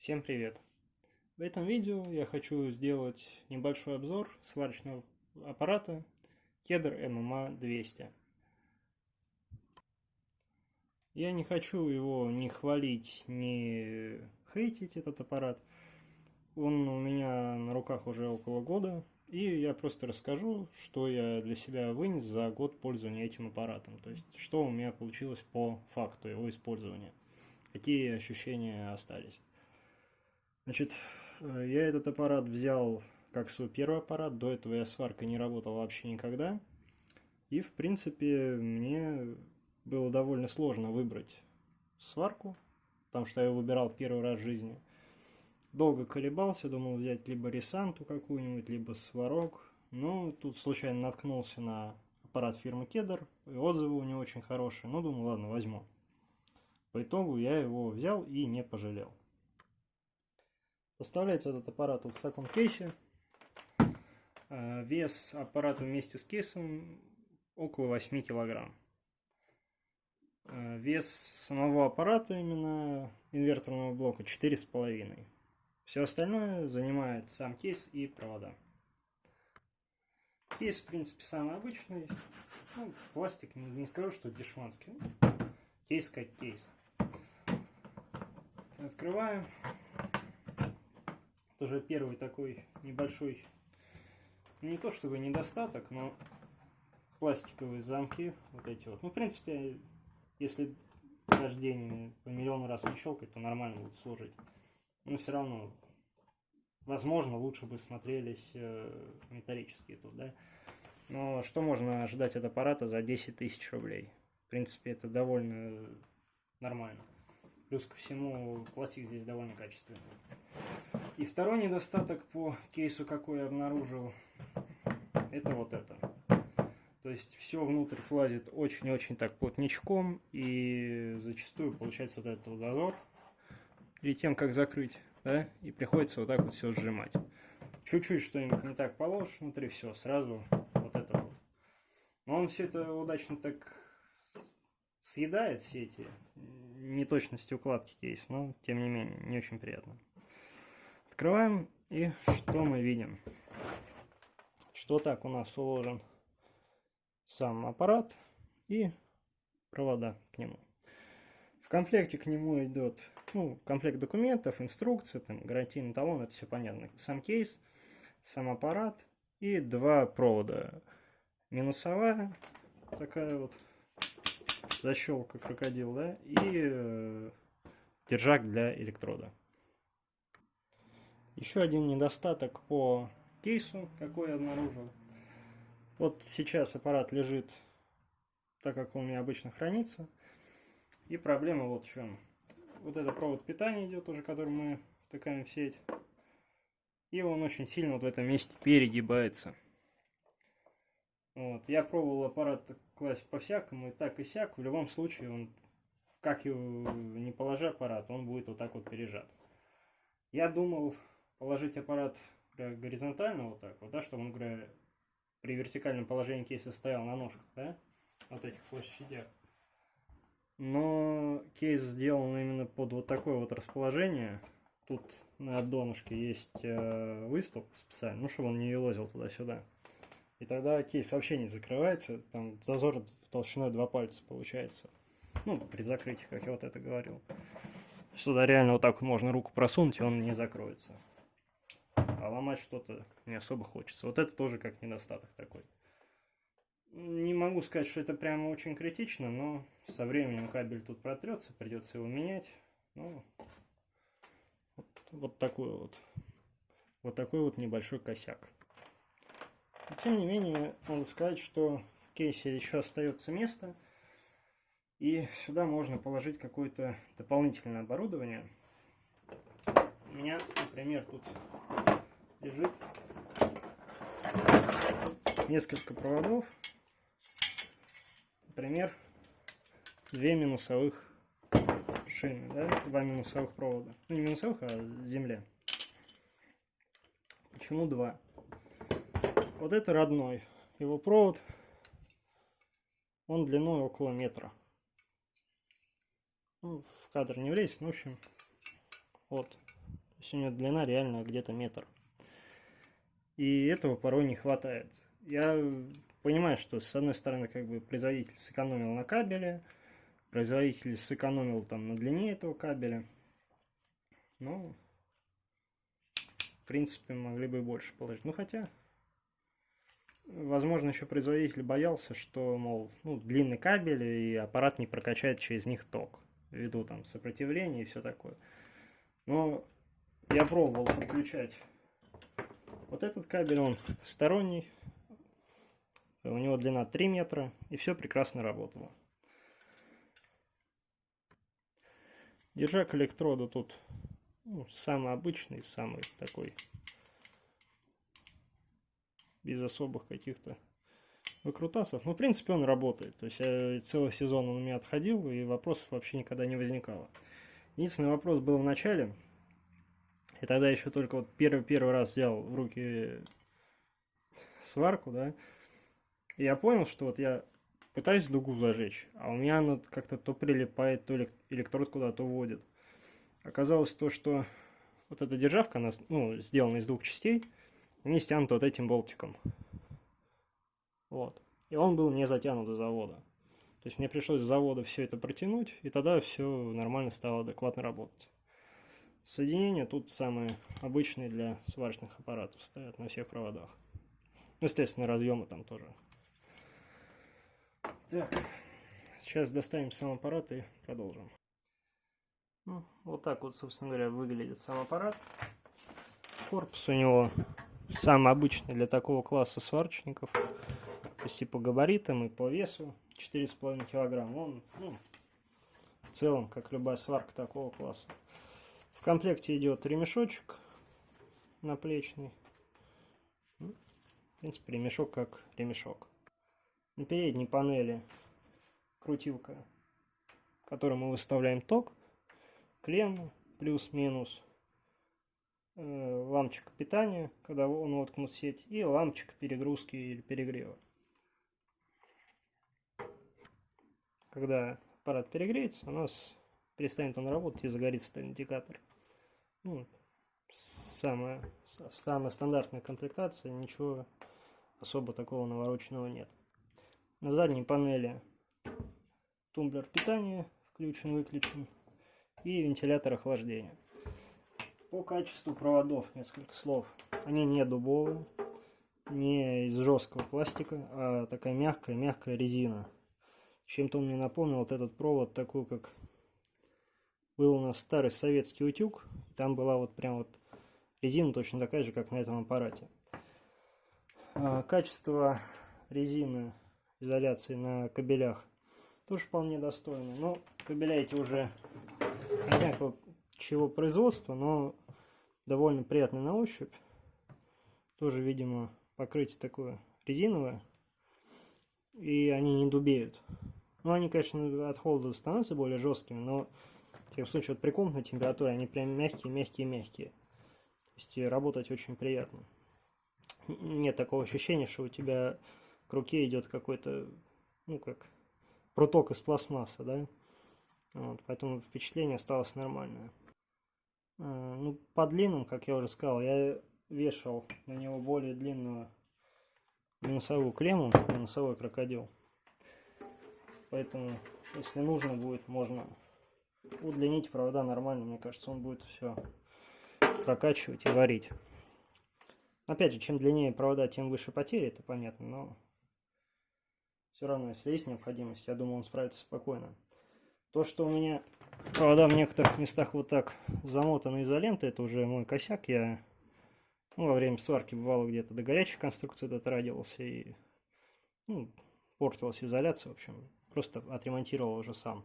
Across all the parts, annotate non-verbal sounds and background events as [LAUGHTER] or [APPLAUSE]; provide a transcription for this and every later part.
Всем привет! В этом видео я хочу сделать небольшой обзор сварочного аппарата Кедр MMA 200. Я не хочу его ни хвалить, ни хейтить этот аппарат. Он у меня на руках уже около года, и я просто расскажу, что я для себя вынес за год пользования этим аппаратом. То есть, что у меня получилось по факту его использования. Какие ощущения остались. Значит, э, я этот аппарат взял как свой первый аппарат. До этого я сваркой не работал вообще никогда. И, в принципе, мне было довольно сложно выбрать сварку, потому что я выбирал первый раз в жизни – Долго колебался, думал взять либо Ресанту какую-нибудь, либо Сварог. Но тут случайно наткнулся на аппарат фирмы Кедр, и отзывы у него очень хорошие. Ну, думаю, ладно, возьму. По итогу я его взял и не пожалел. Поставляется этот аппарат вот в таком кейсе. Э, вес аппарата вместе с кейсом около 8 килограмм. Э, вес самого аппарата, именно инверторного блока, 4,5 все остальное занимает сам кейс и провода. Кейс, в принципе, самый обычный. Ну, пластик, не, не скажу, что дешманский. Кейс как кейс. Открываем. Тоже первый такой небольшой, не то чтобы недостаток, но пластиковые замки, вот эти вот. Ну, в принципе, если каждый день по миллиону раз не щелкать, то нормально будет служить но все равно, возможно, лучше бы смотрелись э, металлические тут, да. Но что можно ожидать от аппарата за 10 тысяч рублей? В принципе, это довольно нормально. Плюс ко всему, пластик здесь довольно качественный. И второй недостаток по кейсу, какой я обнаружил, это вот это. То есть все внутрь влазит очень-очень так плотничком, и зачастую получается вот этот вот зазор перед тем, как закрыть, да, и приходится вот так вот все сжимать. Чуть-чуть что-нибудь не так положишь внутри, все, сразу вот это вот. Но он все это удачно так съедает, все эти неточности укладки кейс, но тем не менее, не очень приятно. Открываем, и что мы видим? Что так у нас уложен сам аппарат и провода к нему комплекте к нему идет ну, комплект документов, инструкция, там, гарантийный талон, это все понятно. Сам кейс, сам аппарат и два провода. Минусовая, такая вот защелка крокодил, да, и э, держак для электрода. Еще один недостаток по кейсу, какой я обнаружил. Вот сейчас аппарат лежит так, как он у меня обычно хранится. И проблема вот в чем. Вот это провод питания идет уже, который мы втыкаем в сеть. И он очень сильно вот в этом месте перегибается. Вот. Я пробовал аппарат класть по-всякому, и так и сяк. В любом случае, он, как его не положи аппарат, он будет вот так вот пережат. Я думал положить аппарат горизонтально вот так вот, да, чтобы он, говоря, при вертикальном положении кейса стоял на ножках, да, вот этих площадях но кейс сделан именно под вот такое вот расположение. Тут на донышке есть э, выступ специально, ну, чтобы он не елозил туда-сюда. И тогда кейс вообще не закрывается, там зазор толщиной 2 пальца получается. Ну, при закрытии, как я вот это говорил. Сюда реально вот так вот можно руку просунуть, и он не закроется. А ломать что-то не особо хочется. Вот это тоже как недостаток такой. Не могу сказать, что это прямо очень критично, но со временем кабель тут протрется, придется его менять. Ну, вот, вот такой вот. Вот такой вот небольшой косяк. Но, тем не менее, надо сказать, что в кейсе еще остается место. И сюда можно положить какое-то дополнительное оборудование. У меня, например, тут лежит несколько проводов Например, две минусовых шины, да, два минусовых провода. Ну, не минусовых, а земля. Почему два? Вот это родной. Его провод, он длиной около метра. Ну, в кадр не влезет, ну, в общем, вот. есть у него длина реально где-то метр. И этого порой не хватает. Я понимаю, что с одной стороны как бы производитель сэкономил на кабеле, производитель сэкономил там на длине этого кабеля. Но, в принципе, могли бы больше положить. Ну, хотя, возможно, еще производитель боялся, что, мол, ну, длинный кабель и аппарат не прокачает через них ток, ввиду там сопротивления и все такое. Но я пробовал подключать вот этот кабель, он сторонний, у него длина 3 метра, и все прекрасно работало. Держак электрода тут ну, самый обычный, самый такой, без особых каких-то выкрутасов. Ну, в принципе, он работает. То есть, я целый сезон он у меня отходил, и вопросов вообще никогда не возникало. Единственный вопрос был в начале – и тогда еще только вот первый, первый раз взял в руки сварку, да, и я понял, что вот я пытаюсь дугу зажечь, а у меня она как-то то прилипает, то электрод куда-то уводит. Оказалось то, что вот эта державка, она ну, сделана из двух частей, они стянуты вот этим болтиком. Вот. И он был не затянут до завода. То есть мне пришлось с завода все это протянуть, и тогда все нормально стало адекватно работать. Соединения тут самые обычные для сварочных аппаратов стоят на всех проводах. Естественно, разъемы там тоже. Так, сейчас доставим сам аппарат и продолжим. Ну, вот так вот, собственно говоря, выглядит сам аппарат. Корпус у него самый обычный для такого класса сварочников. То есть и по габаритам, и по весу 4,5 килограмм. Он, ну, в целом, как любая сварка такого класса. В комплекте идет ремешочек наплечный. Ну, в принципе, ремешок как ремешок. На передней панели крутилка, которой мы выставляем ток, клеммы плюс-минус, э, лампочка питания, когда он воткнут в сеть, и лампочка перегрузки или перегрева. Когда аппарат перегреется, у нас перестанет он работать и загорится этот индикатор. Ну, самая, самая стандартная комплектация, ничего особо такого навороченного нет. На задней панели тумблер питания включен-выключен и вентилятор охлаждения. По качеству проводов несколько слов. Они не дубовые, не из жесткого пластика, а такая мягкая-мягкая резина. Чем-то он мне напомнил вот этот провод, такой как был у нас старый советский утюг, там была вот прям вот резина точно такая же, как на этом аппарате. А, качество резины изоляции на кабелях тоже вполне достойно. Но кабеля эти уже знаю чего производства, но довольно приятный на ощупь. Тоже, видимо, покрытие такое резиновое. И они не дубеют. Ну, они, конечно, от холода становятся более жесткими, но в таком случае, вот при комнатной температуре они прям мягкие, мягкие, мягкие. То есть работать очень приятно. Нет такого ощущения, что у тебя к руке идет какой-то, ну как, пруток из пластмассы, да? Вот, поэтому впечатление осталось нормальное. А, ну, по длинным, как я уже сказал, я вешал на него более длинную минусовую клемму, минусовой крокодил. Поэтому, если нужно будет, можно удлинить провода нормально, мне кажется, он будет все прокачивать и варить. Опять же, чем длиннее провода, тем выше потери, это понятно, но все равно, если есть необходимость, я думаю, он справится спокойно. То, что у меня провода в некоторых местах вот так замотаны изолентой, это уже мой косяк. Я ну, во время сварки бывало где-то до горячих конструкций дотрагивался и ну, портилась изоляция, в общем, просто отремонтировал уже сам.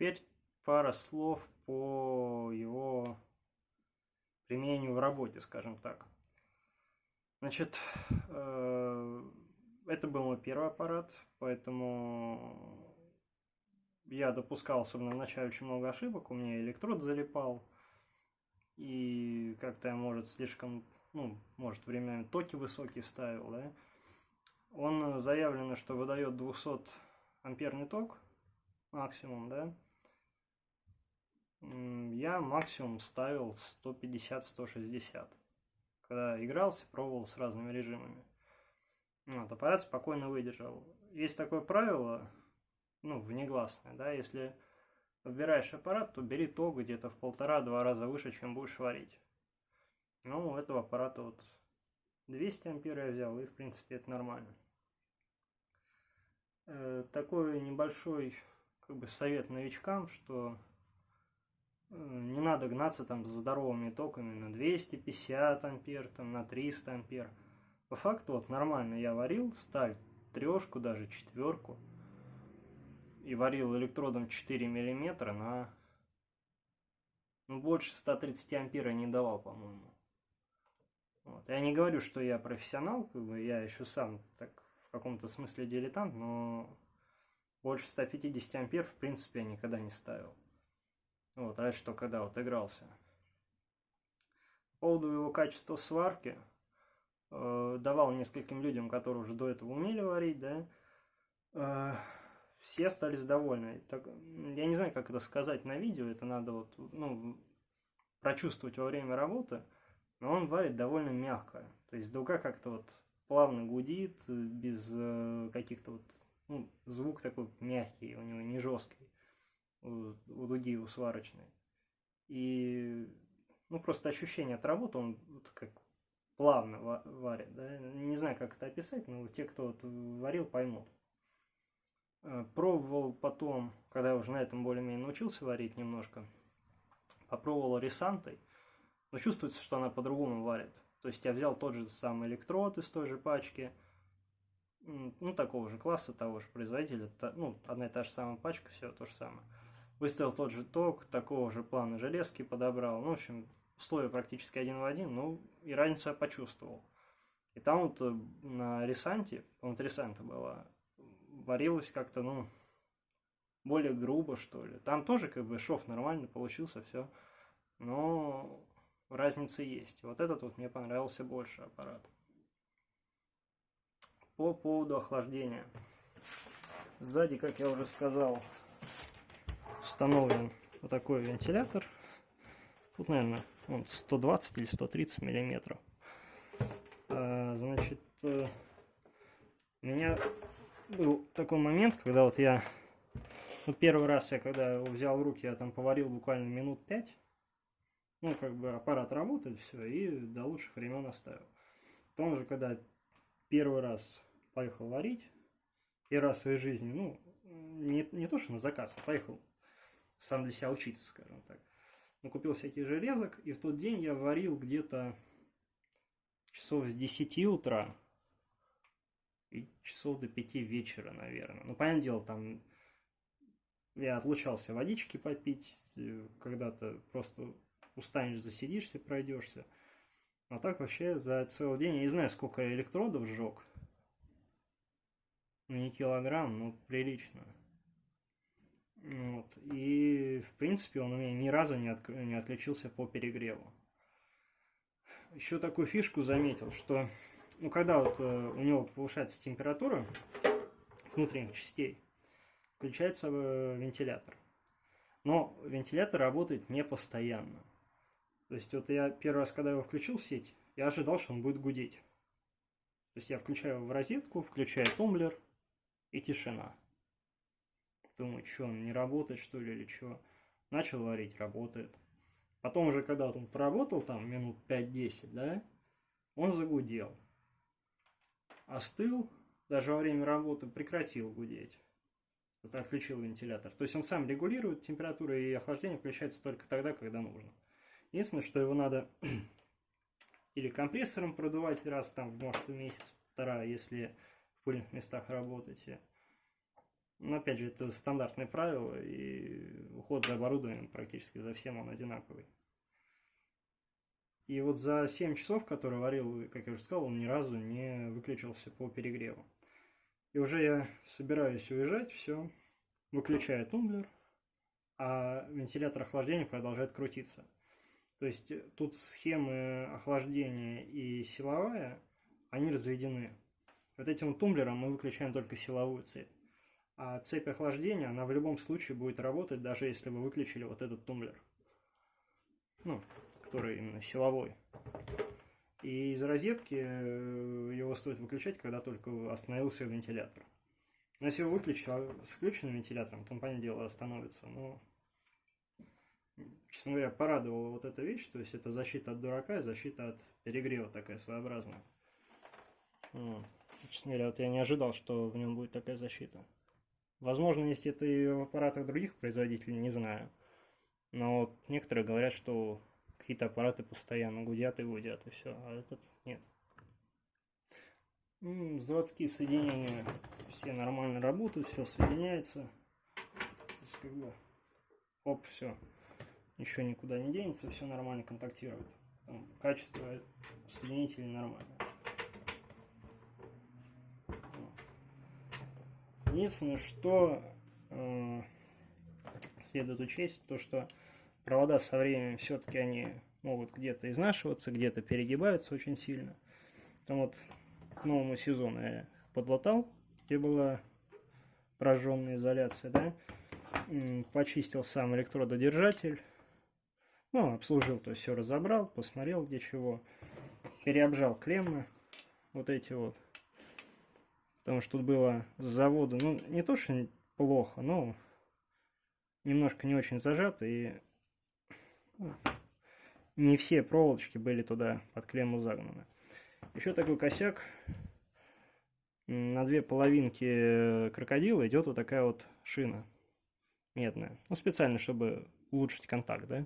Теперь пара слов по его применению в работе, скажем так. Значит, э, это был мой первый аппарат, поэтому я допускал, особенно в начале, очень много ошибок. У меня электрод залипал, и как-то я, может, слишком, ну, может, временами токи высокие ставил, да. Он заявлено, что выдает 200 амперный ток максимум, да. Я максимум ставил 150-160. Когда игрался, пробовал с разными режимами. Вот, аппарат спокойно выдержал. Есть такое правило, ну, внегласное, да, если выбираешь аппарат, то бери то где-то в полтора-два раза выше, чем будешь варить. Ну, у этого аппарата вот 200 ампер я взял, и в принципе это нормально. Э, такой небольшой как бы совет новичкам, что не надо гнаться там за здоровыми токами на 250 ампер, там на 300 ампер. По факту вот нормально я варил сталь, трешку, даже четверку. И варил электродом 4 миллиметра на ну, больше 130 ампер я не давал, по-моему. Вот. Я не говорю, что я профессионал, как бы я еще сам так в каком-то смысле дилетант, но больше 150 ампер в принципе я никогда не ставил. Вот, разве что когда вот игрался. По поводу его качества сварки, э, давал нескольким людям, которые уже до этого умели варить, да, э, все остались довольны. Так, я не знаю, как это сказать на видео, это надо вот, ну, прочувствовать во время работы, но он варит довольно мягко. То есть дуга как-то вот плавно гудит, без э, каких-то вот, ну, звук такой мягкий, у него не жесткий, у, дуги, у сварочной. И, ну, просто ощущение от работы, он вот как плавно варит, да, не знаю, как это описать, но те, кто вот варил, поймут. Э, пробовал потом, когда я уже на этом более-менее научился варить немножко, попробовал ресантой, но чувствуется, что она по-другому варит. То есть я взял тот же самый электрод из той же пачки, ну, такого же класса, того же производителя, ну, одна и та же самая пачка, все то же самое. Выставил тот же ток, такого же плана железки подобрал, ну, в общем, условия практически один в один, ну, и разницу я почувствовал. И там вот э, на ресанте, по-моему, ресанта была, варилось как-то, ну, более грубо, что ли. Там тоже как бы шов нормально получился, все. Но разница есть. Вот этот вот мне понравился больше аппарат. По поводу охлаждения. Сзади, как я уже сказал, установлен вот такой вентилятор. Тут, наверное, он 120 или 130 миллиметров. А, значит, э, у меня был такой момент, когда вот я... Ну, первый раз я, когда его взял в руки, я там поварил буквально минут 5 ну, как бы аппарат работает, все, и до лучших времен оставил. Потом уже, когда первый раз поехал варить, первый раз в своей жизни, ну, не, не то, что на заказ, а поехал сам для себя учиться, скажем так. Ну, купил всякий железок, и в тот день я варил где-то часов с 10 утра и часов до 5 вечера, наверное. Ну, понятное дело, там я отлучался водички попить, э, когда-то просто устанешь, засидишься, пройдешься. А так вообще за целый день, я не знаю, сколько электродов сжег. Ну, не килограмм, но прилично. Вот. И, в принципе, он у меня ни разу не, от, не отключился по перегреву. Еще такую фишку заметил, что ну, когда вот э, у него повышается температура внутренних частей, включается э, вентилятор. Но вентилятор работает не постоянно. То есть вот я первый раз, когда его включил в сеть, я ожидал, что он будет гудеть. То есть я включаю его в розетку, включаю тумблер и тишина. Думаю, что он не работает, что ли, или что. Начал варить, работает. Потом уже, когда он поработал там минут 5-10, да, он загудел. Остыл, даже во время работы прекратил гудеть. Отключил вентилятор. То есть он сам регулирует температуру и охлаждение включается только тогда, когда нужно. Единственное, что его надо [CLEARS THROAT] или компрессором продувать раз там, может, в месяц-полтора, если в пыльных местах работаете. Но опять же, это стандартное правило, и уход за оборудованием практически за всем он одинаковый. И вот за 7 часов, которые варил, как я уже сказал, он ни разу не выключился по перегреву. И уже я собираюсь уезжать, все, выключаю тумблер, а вентилятор охлаждения продолжает крутиться. То есть тут схемы охлаждения и силовая, они разведены. Вот этим тумблером мы выключаем только силовую цепь. А цепь охлаждения, она в любом случае будет работать, даже если вы выключили вот этот тумблер. ну, который именно силовой. И из розетки э, его стоит выключать, когда только остановился вентилятор. Но если его выключить а с включенным вентилятором, то, понятное дело, остановится. Но, честно говоря, порадовала вот эта вещь. То есть это защита от дурака и защита от перегрева такая своеобразная. Вот. Честно говоря, вот я не ожидал, что в нем будет такая защита. Возможно, есть это и в аппаратах других производителей, не знаю. Но вот некоторые говорят, что какие-то аппараты постоянно гудят и гудят, и все, а этот нет. Заводские соединения все нормально работают, все соединяется. То есть, как бы, оп, все. Ничего никуда не денется, все нормально контактирует. Там качество соединителей нормальное. Единственное, что э, следует учесть, то что провода со временем все-таки они могут где-то изнашиваться, где-то перегибаются очень сильно. Там вот к новому сезону я их подлатал, где была прожженная изоляция, да, почистил сам электрододержатель, ну, обслужил, то есть все разобрал, посмотрел где чего, переобжал клеммы, вот эти вот, Потому что тут было с завода, ну, не то, что плохо, но немножко не очень зажато. И ну, не все проволочки были туда под клемму загнаны. Еще такой косяк. На две половинки крокодила идет вот такая вот шина медная. Ну, специально, чтобы улучшить контакт, да.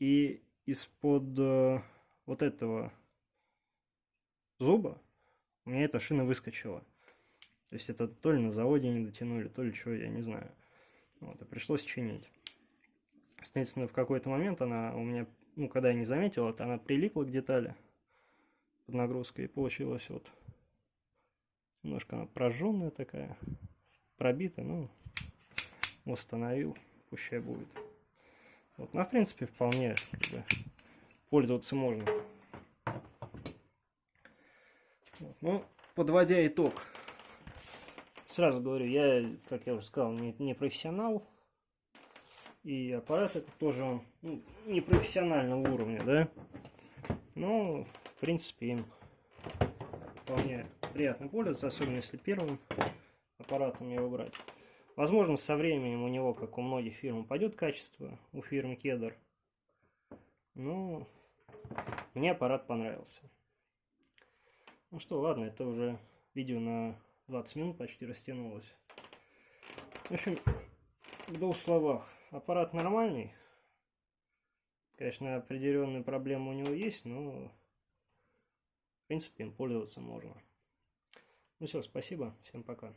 И из-под э, вот этого зуба у меня эта шина выскочила. То есть это то ли на заводе не дотянули, то ли что, я не знаю. Вот, и пришлось чинить. Соответственно, в какой-то момент она у меня, ну, когда я не заметил, это она прилипла к детали под нагрузкой, и получилось вот немножко она прожженная такая, пробитая, ну, восстановил, пущай будет. Вот, ну, в принципе, вполне как бы, пользоваться можно. Ну, подводя итог, сразу говорю, я, как я уже сказал, не, не профессионал. И аппарат это тоже он ну, не профессионального уровня, да. Но, в принципе, им вполне приятно пользоваться, особенно если первым аппаратом его брать. Возможно, со временем у него, как у многих фирм, упадет качество, у фирмы Кедр. Но мне аппарат понравился. Ну что, ладно, это уже видео на 20 минут почти растянулось. В общем, в двух словах. Аппарат нормальный. Конечно, определенные проблемы у него есть, но в принципе им пользоваться можно. Ну все, спасибо, всем пока.